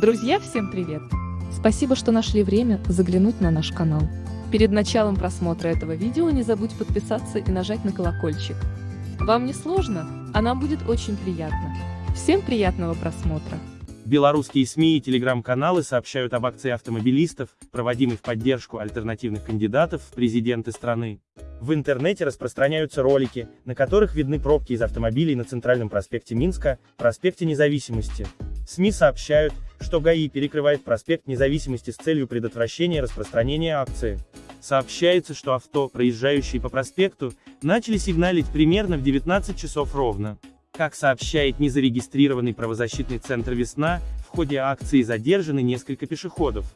Друзья, всем привет! Спасибо, что нашли время заглянуть на наш канал. Перед началом просмотра этого видео не забудь подписаться и нажать на колокольчик. Вам не сложно, а нам будет очень приятно. Всем приятного просмотра! Белорусские СМИ и телеграм-каналы сообщают об акции автомобилистов, проводимой в поддержку альтернативных кандидатов в президенты страны. В интернете распространяются ролики, на которых видны пробки из автомобилей на Центральном проспекте Минска, проспекте Независимости. СМИ сообщают, что ГАИ перекрывает проспект Независимости с целью предотвращения распространения акции. Сообщается, что авто, проезжающие по проспекту, начали сигналить примерно в 19 часов ровно. Как сообщает незарегистрированный правозащитный центр «Весна», в ходе акции задержаны несколько пешеходов.